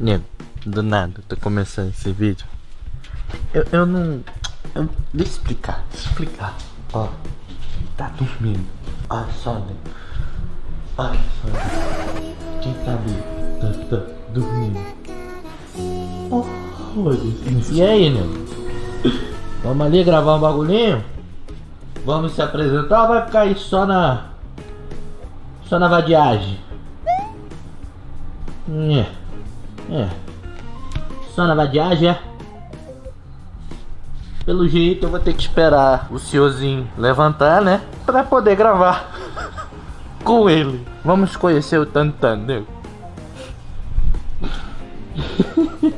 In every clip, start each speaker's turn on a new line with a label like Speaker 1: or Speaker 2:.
Speaker 1: Nego, do nada, tô começando esse vídeo. Eu, eu não. Eu, deixa eu explicar, deixa eu explicar. Ó, tá dormindo. Olha só, nego. Olha só. Quem tá ali? Tá, tá dormindo. Oh, e aí, nego? Vamos ali gravar um bagulhinho? Vamos se apresentar ou vai ficar aí só na. Só na vadiagem? É. É. Só na vadiagem, é? Pelo jeito eu vou ter que esperar o senhorzinho levantar, né? Pra poder gravar com ele. Vamos conhecer o Tantan, né?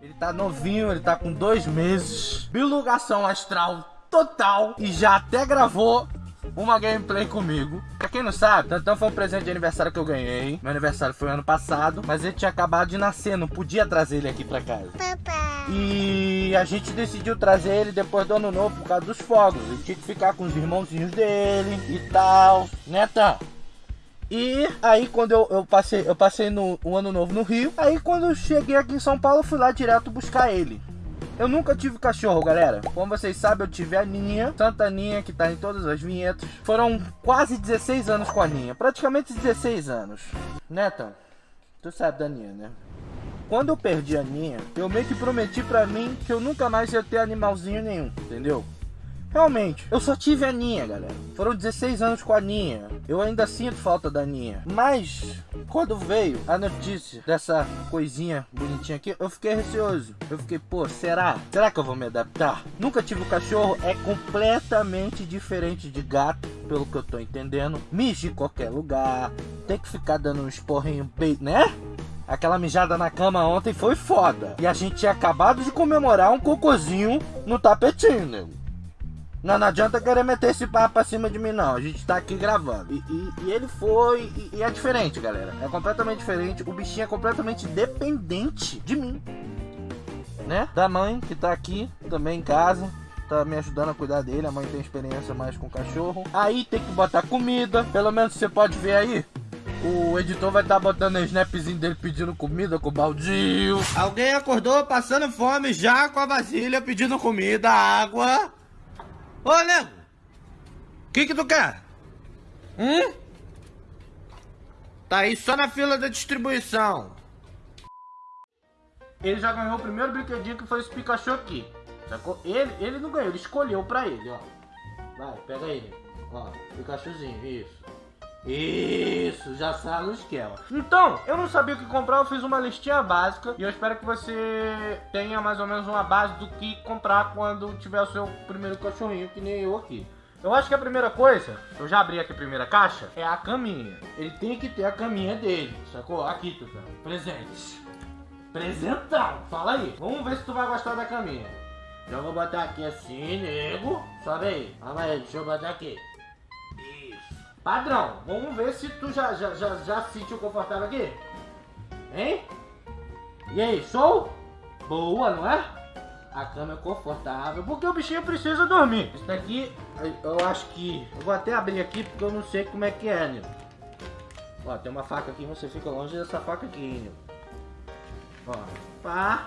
Speaker 1: ele tá novinho, ele tá com dois meses. Bilugação astral total. E já até gravou uma gameplay comigo. Quem não sabe, Tantão foi um presente de aniversário que eu ganhei. Meu aniversário foi ano passado, mas ele tinha acabado de nascer, não podia trazer ele aqui pra casa. Papai. E a gente decidiu trazer ele depois do ano novo por causa dos fogos. Ele tinha que ficar com os irmãozinhos dele e tal, né, Tão? E aí quando eu, eu passei, eu passei no um ano novo no Rio, aí quando eu cheguei aqui em São Paulo, eu fui lá direto buscar ele. Eu nunca tive cachorro, galera. Como vocês sabem, eu tive a Ninha, Santa Ninha, que tá em todas as vinhetas. Foram quase 16 anos com a Ninha, praticamente 16 anos. Netão, tu sabe da Ninha, né? Quando eu perdi a Ninha, eu meio que prometi pra mim que eu nunca mais ia ter animalzinho nenhum, entendeu? Realmente, eu só tive a Ninha, galera. Foram 16 anos com a Ninha. Eu ainda sinto falta da Ninha. Mas, quando veio a notícia dessa coisinha bonitinha aqui, eu fiquei receoso. Eu fiquei, pô, será? Será que eu vou me adaptar? Nunca tive um cachorro, é completamente diferente de gato, pelo que eu tô entendendo. Mija em qualquer lugar, tem que ficar dando esporrinho bem, né? Aquela mijada na cama ontem foi foda. E a gente tinha acabado de comemorar um cocôzinho no tapetinho, nego. Não, não adianta querer meter esse papo pra cima de mim, não. A gente tá aqui gravando. E, e, e ele foi. E, e, é diferente, galera. É completamente diferente. O bichinho é completamente dependente de mim. Né? Da mãe que tá aqui também em casa. Tá me ajudando a cuidar dele. A mãe tem experiência mais com cachorro. Aí tem que botar comida. Pelo menos você pode ver aí. O editor vai estar tá botando o snapzinho dele pedindo comida com o baldinho. Alguém acordou passando fome já com a vasilha pedindo comida, água. Ô, nego! O que que tu quer? Hum? Tá aí só na fila da distribuição. Ele já ganhou o primeiro brinquedinho que foi esse Pikachu aqui. Sacou? Ele, ele não ganhou, ele escolheu pra ele, ó. Vai, pega ele. Ó, Pikachuzinho, isso. Isso, já sabe o esquema. Então, eu não sabia o que comprar, eu fiz uma listinha básica e eu espero que você tenha mais ou menos uma base do que comprar quando tiver o seu primeiro cachorrinho, que nem eu aqui. Eu acho que a primeira coisa, eu já abri aqui a primeira caixa, é a caminha. Ele tem que ter a caminha dele, sacou? Aqui, Tuta. Presente. Presentão. Fala aí. Vamos ver se tu vai gostar da caminha. Já vou botar aqui assim, nego. Sobe aí. Calma aí, deixa eu botar aqui. Padrão, vamos ver se tu já, já, já, já se sentiu confortável aqui. Hein? E aí, show? Boa, não é? A cama é confortável, porque o bichinho precisa dormir. Isso daqui, eu acho que... Eu vou até abrir aqui, porque eu não sei como é que é, né? Ó, tem uma faca aqui, você fica longe dessa faca aqui, né? Ó, pá.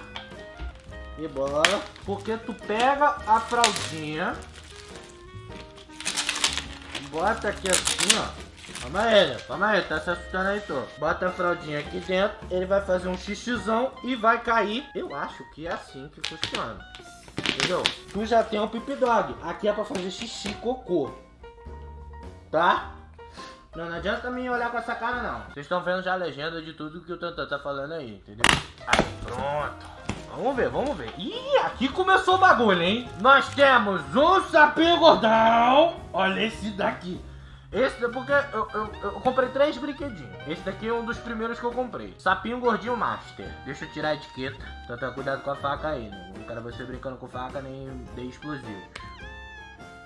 Speaker 1: E bora. Porque tu pega a fraldinha bota aqui assim, ó. Calma aí, calma aí, tá se assustando aí, tô. Bota a fraldinha aqui dentro, ele vai fazer um xixizão e vai cair. Eu acho que é assim que funciona. Entendeu? Tu já tem um pip dog. Aqui é pra fazer xixi cocô. Tá? Não, não adianta me olhar com essa cara, não. Vocês estão vendo já a legenda de tudo que o Tantan tá falando aí, entendeu? Aí, pronto. Vamos ver, vamos ver. Ih, aqui começou o bagulho, hein? Nós temos um sapinho gordão. Olha esse daqui. Esse é porque eu, eu, eu, comprei três brinquedinhos. Esse daqui é um dos primeiros que eu comprei. Sapinho gordinho master. Deixa eu tirar a etiqueta. Então tenha cuidado com a faca aí, né? Não quero você brincando com faca nem de explosivo.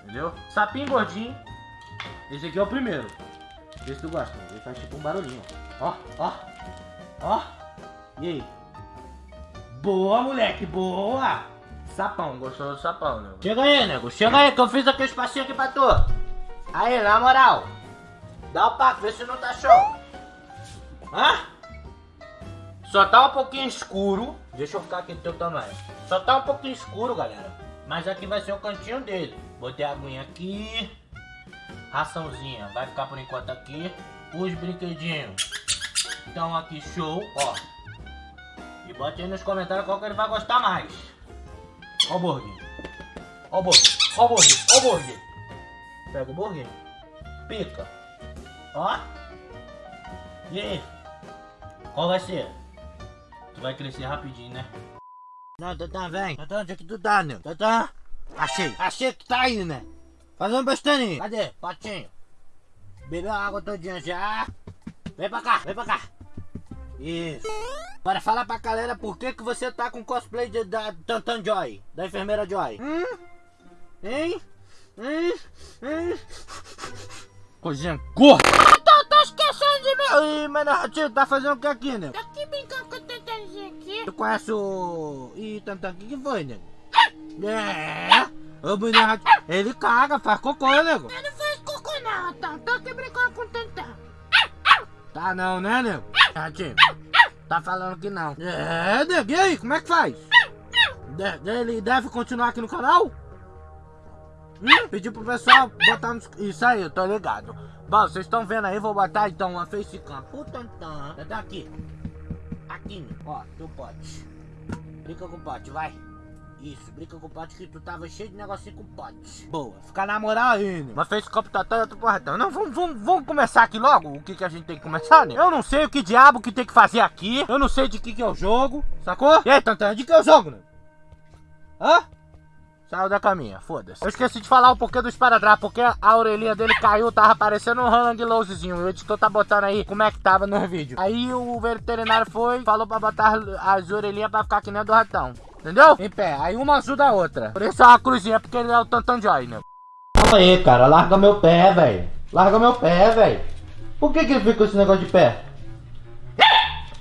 Speaker 1: Entendeu? Sapinho gordinho. Esse aqui é o primeiro. Esse tu gosta. Ele faz tipo um barulhinho. Ó, ó. Ó. E aí? Boa, moleque, boa! Sapão, gostou do sapão, nego? Chega aí, nego, chega aí que eu fiz aquele espacinho aqui pra tu. Aí, na moral. Dá o papo, vê se não tá show. Hã? Só tá um pouquinho escuro. Deixa eu ficar aqui do teu tamanho. Só tá um pouquinho escuro, galera. Mas aqui vai ser o cantinho dele. Botei a aguinha aqui. Raçãozinha. Vai ficar por enquanto aqui. Os brinquedinhos. Então aqui show, ó. E bote aí nos comentários qual que ele vai gostar mais. Ó o burger. Ó o burger. Ó o burger. Ó o burger. Pega o burger. Pica. Ó. E aí? Qual vai ser? Tu vai crescer rapidinho, né? Não, Tatã, vem. Tatã, onde é que tu tá, né? Tatã. Achei. Achei que tá aí, né? Fazendo bastante. Cadê? Patinho. Bebeu a água todinha já. Vem pra cá, vem pra cá. Isso. Agora fala pra galera por que, que você tá com cosplay de, da Tantan Joy, da enfermeira Joy. Hum? Hein? Hein? Hein? Coisinha gorda. Tá, tá esquecendo de mim. Ih, mas narrativo, tá fazendo o que aqui, né?
Speaker 2: Tá aqui brincando com o Tantanzinho aqui.
Speaker 1: Tu conhece o... Ih, Tantan, o que, que foi, né? É. Ô, menino, ele caga, faz cocô, nego.
Speaker 2: Eu não faz cocô não, Tan. Tô aqui brincando com o Tantan.
Speaker 1: Tá não, né, nego? Ratinho, tá falando que não. É, nego, e aí, como é que faz? Ele deve continuar aqui no canal? Hum? Pedi pro pessoal botar nos... Isso aí, eu tô ligado. Bom, vocês estão vendo aí, vou botar então uma facecam. Puta, tá tá aqui. Aqui, ó, teu pote. Brinca com o pote, vai. Isso, brinca com o pote que tu tava cheio de negocinho com pote. Boa, fica na moral aí, né? Uma facecam tá toda, outro porradão. Não, vamos, vamos, vamos começar aqui logo o que, que a gente tem que começar, né? Eu não sei o que diabo que tem que fazer aqui. Eu não sei de que que é o jogo, sacou? E aí, Tantan, de que é o jogo, né? Hã? Saiu da caminha, foda-se. Eu esqueci de falar o porquê do esparadrapo, porque a orelhinha dele caiu, tava parecendo um hang losezinho. O editor tá botando aí como é que tava no vídeo. Aí o veterinário foi, falou pra botar as orelhinhas pra ficar que nem a do ratão. Entendeu? Em pé. Aí uma ajuda a outra. Por isso é uma cruzinha, porque ele é o Tantan Joy, né? Calma aí, cara. Larga meu pé, velho. Larga meu pé, velho. Por que que ele fica com esse negócio de pé?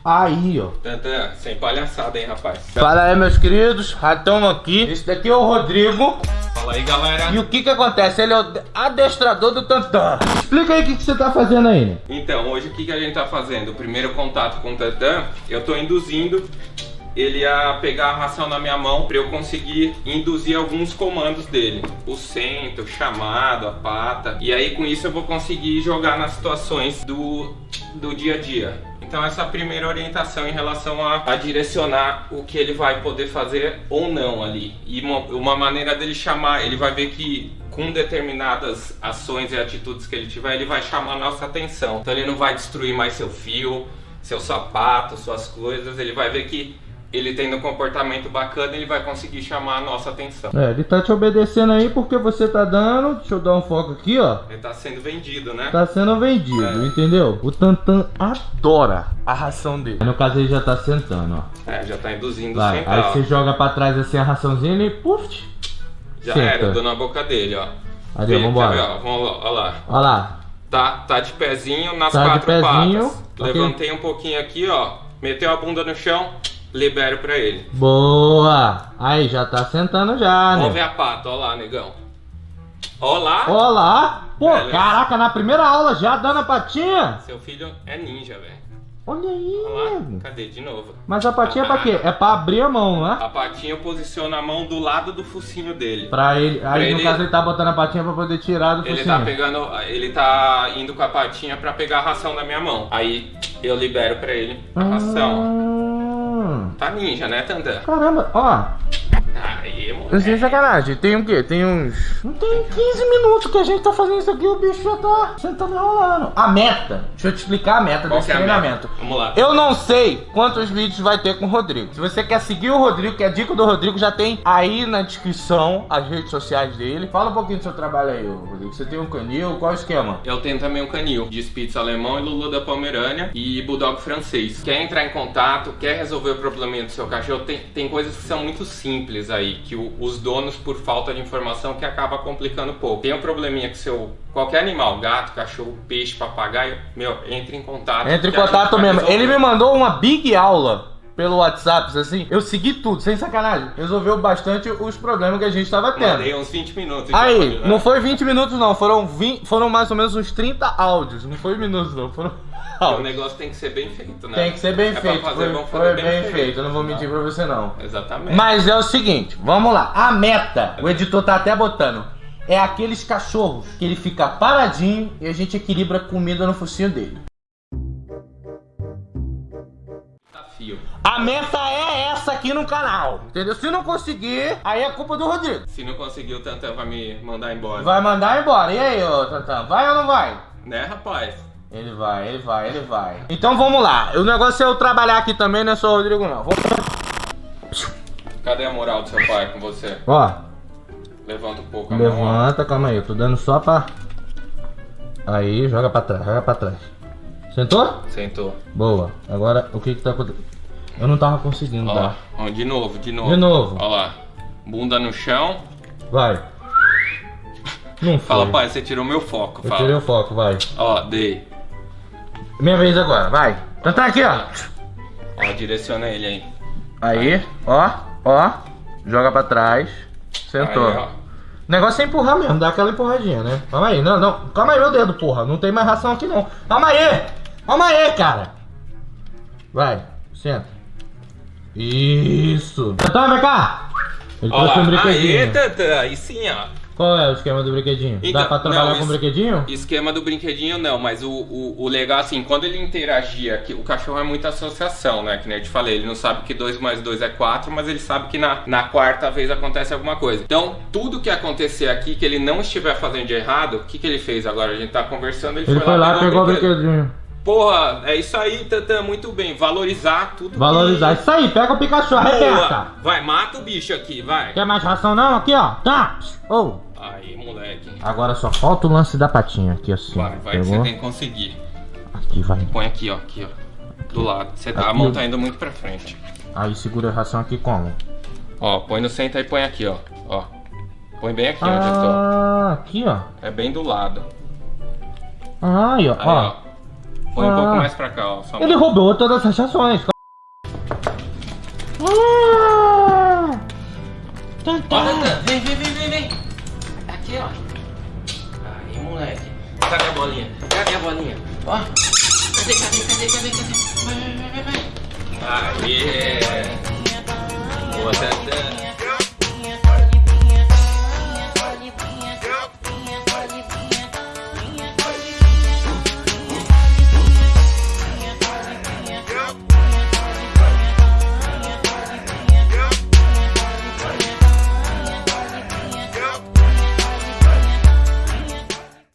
Speaker 1: Aí, ó.
Speaker 3: Tantan, sem palhaçada, hein, rapaz.
Speaker 1: Fala aí, meus queridos. Ratão aqui. Esse daqui é o Rodrigo.
Speaker 3: Fala aí, galera.
Speaker 1: E o que que acontece? Ele é o adestrador do Tantan. Explica aí o que, que você tá fazendo aí, né?
Speaker 3: Então, hoje o que, que a gente tá fazendo? O primeiro contato com o Tantan, eu tô induzindo ele a pegar a ração na minha mão para eu conseguir induzir alguns comandos dele. O centro, o chamado, a pata. E aí com isso eu vou conseguir jogar nas situações do, do dia a dia. Então essa é primeira orientação em relação a, a direcionar o que ele vai poder fazer ou não ali. E uma, uma maneira dele chamar, ele vai ver que com determinadas ações e atitudes que ele tiver, ele vai chamar nossa atenção. Então ele não vai destruir mais seu fio, seu sapato, suas coisas, ele vai ver que ele tendo um comportamento bacana, ele vai conseguir chamar a nossa atenção.
Speaker 1: É, ele tá te obedecendo aí porque você tá dando. Deixa eu dar um foco aqui, ó.
Speaker 3: Ele tá sendo vendido, né?
Speaker 1: Tá sendo vendido,
Speaker 3: É.
Speaker 1: entendeu? O Tantan adora a ração dele. No caso, ele já tá sentando, ó.
Speaker 3: É, já tá induzindo
Speaker 1: Vai, aí você joga pra trás assim a raçãozinha e puf,
Speaker 3: Já
Speaker 1: senta.
Speaker 3: era, dou na boca dele, ó.
Speaker 1: Ali, vambora.
Speaker 3: ó? Vamos lá, ó lá.
Speaker 1: Olha lá.
Speaker 3: Tá, tá de pezinho nas
Speaker 1: Tá de
Speaker 3: quatro
Speaker 1: pezinho,
Speaker 3: patas. Levantei um pouquinho aqui, ó. Meteu a bunda no chão, libero pra ele.
Speaker 1: Boa! Aí, já tá sentando já,
Speaker 3: Vamos ver
Speaker 1: né?
Speaker 3: a pata, ó lá, negão. Ó lá.
Speaker 1: Olha lá! Pô, caraca, na primeira aula já dando a patinha?
Speaker 3: Seu filho é ninja, velho.
Speaker 1: Olha aí,
Speaker 3: Olha lá.
Speaker 1: nego.
Speaker 3: Cadê? De novo.
Speaker 1: Mas a patinha é pra quê? É pra abrir a mão, né?
Speaker 3: A patinha eu posiciono a mão do lado do focinho dele.
Speaker 1: Pra ele. Aí no
Speaker 3: ele-
Speaker 1: caso ele tá botando a patinha pra poder tirar do
Speaker 3: Ele
Speaker 1: focinho.
Speaker 3: tá pegando, ele tá indo com a patinha pra pegar a ração da minha mão. Aí eu libero pra ele a ração. Tá ninja, né, Tandan?
Speaker 1: caramba, ó.
Speaker 3: Aí,
Speaker 1: Sem
Speaker 3: moleque.
Speaker 1: sacanagem, tem o quê? Tem uns. Não tem 15 minutos que a gente tá fazendo isso aqui, o bicho já tá sentando e rolando. A meta, deixa eu te explicar a meta
Speaker 3: Qual
Speaker 1: desse
Speaker 3: é
Speaker 1: treinamento.
Speaker 3: meta? Vamos lá.
Speaker 1: Eu não sei quantos vídeos vai ter com o Rodrigo. Se você quer seguir o Rodrigo, que é a dica do Rodrigo, já tem aí na descrição as redes sociais dele. Fala um pouquinho do seu trabalho aí, Rodrigo. Você tem um canil, qual é o esquema?
Speaker 3: Eu tenho também um canil de Spitz alemão e Lulu da Pomerânia e Bulldog francês. Quer entrar em contato, quer resolver o probleminha do seu cachorro, tem, tem coisas que são muito simples aí, que o- os donos, por falta de informação, que acaba complicando um pouco. Tem um probleminha que seu qualquer animal, gato, cachorro, peixe, papagaio, meu, entre em contato.
Speaker 1: Entre em contato mesmo.
Speaker 3: resolver.
Speaker 1: Ele me mandou uma big aula pelo WhatsApp, assim. Eu segui tudo, sem sacanagem. Resolveu bastante os problemas que a gente tava tendo.
Speaker 3: Mandei uns 20 minutos.
Speaker 1: Aí,
Speaker 3: né?
Speaker 1: não foi 20 minutos não, foram 20, foram mais ou menos uns 30 áudios, não foi minutos não, foram
Speaker 3: O negócio tem que ser bem feito, né?
Speaker 1: Tem que ser bem
Speaker 3: É
Speaker 1: feito.
Speaker 3: fazer,
Speaker 1: foi
Speaker 3: vamos
Speaker 1: foi
Speaker 3: fazer
Speaker 1: bem, feito. eu não vou mentir pra você não.
Speaker 3: Exatamente.
Speaker 1: Mas é o seguinte, vamos lá. A meta, o editor tá até botando, é aqueles cachorros que ele fica paradinho e a gente equilibra comida no focinho dele.
Speaker 3: Desafio.
Speaker 1: A meta é essa aqui no canal, entendeu? Se não conseguir, aí é culpa do Rodrigo.
Speaker 3: Se não conseguir, o Tantan vai me mandar embora.
Speaker 1: Vai mandar embora. E aí, ô Tantan, vai ou não vai?
Speaker 3: Né, rapaz?
Speaker 1: Ele vai, ele vai, ele vai. Então vamos lá. O negócio é eu trabalhar aqui também, não é só o Rodrigo não. Vou-
Speaker 3: Cadê a moral do seu pai com você?
Speaker 1: Ó,
Speaker 3: Levanta um pouco a mão.
Speaker 1: levanta, calma aí. Eu tô dando só pra... Aí, joga pra trás, joga pra trás. Sentou?
Speaker 3: Sentou.
Speaker 1: Boa. Agora, o que que tá acontecendo? Eu não tava conseguindo
Speaker 3: Ó,
Speaker 1: dar.
Speaker 3: ó, de novo, de novo.
Speaker 1: De novo.
Speaker 3: Ó lá. Bunda no chão.
Speaker 1: Vai. Não foi.
Speaker 3: Fala, pai, você tirou meu foco.
Speaker 1: Eu
Speaker 3: Fala.
Speaker 1: tirei o foco, vai.
Speaker 3: Ó, dei.
Speaker 1: Minha vez agora, vai. Então tá aqui, ó.
Speaker 3: Ó, direciona ele aí.
Speaker 1: Aí, ó, ó. Joga pra trás. Sentou.
Speaker 3: Aí.
Speaker 1: O negócio é empurrar mesmo, dá aquela empurradinha, né? Calma aí, não, não. Calma aí, meu dedo, porra. Não tem mais ração aqui, não. Calma aí! Calma aí, cara. Vai, senta. Isso. Então, vem cá. Ele
Speaker 3: Ó
Speaker 1: trouxe um brinquedinho.
Speaker 3: Tantan. Aí sim, ó.
Speaker 1: Qual é o esquema do brinquedinho?
Speaker 3: Então,
Speaker 1: Dá pra trabalhar
Speaker 3: não,
Speaker 1: com
Speaker 3: isso-
Speaker 1: brinquedinho?
Speaker 3: Esquema do brinquedinho não, mas o, o, o legal assim, quando ele interagia, que o cachorro é muita associação, né? Que nem eu te falei, ele não sabe que 2 mais 2 é 4, mas ele sabe que na, na quarta vez acontece alguma coisa. Então, tudo que acontecer aqui que ele não estiver fazendo de errado, o que, que ele fez agora? A gente tá conversando, ele,
Speaker 1: Ele foi lá, pegou o
Speaker 3: brinquedo.
Speaker 1: brinquedinho.
Speaker 3: Porra, é isso aí, Tantan, muito bem. Valorizar tudo. que-
Speaker 1: Valorizar. Isso aí, pega o Pikachu, arrebenta.
Speaker 3: Vai, mata o bicho aqui, vai.
Speaker 1: Quer mais ração não? Aqui, ó. Tá. Oh.
Speaker 3: Aí, moleque.
Speaker 1: Agora só falta o lance da patinha aqui, assim.
Speaker 3: Vai, vai que você
Speaker 1: Pegou?
Speaker 3: tem que conseguir.
Speaker 1: Aqui, vai.
Speaker 3: Põe aqui, ó, aqui, ó. Do lado. Você tá, a
Speaker 1: Aqui,
Speaker 3: mão tá indo muito pra frente.
Speaker 1: Aí segura a ração aqui como?
Speaker 3: Ó, põe no centro e põe aqui, ó. Ó. Põe bem aqui onde eu tô.
Speaker 1: Ah, aqui, ó.
Speaker 3: É bem do lado.
Speaker 1: Aí, ó.
Speaker 3: Aí,
Speaker 1: ó.
Speaker 3: Põe um
Speaker 1: Ah.
Speaker 3: pouco mais pra cá, ó.
Speaker 1: Ele roubou todas as rações.
Speaker 3: Vai, vai, vai,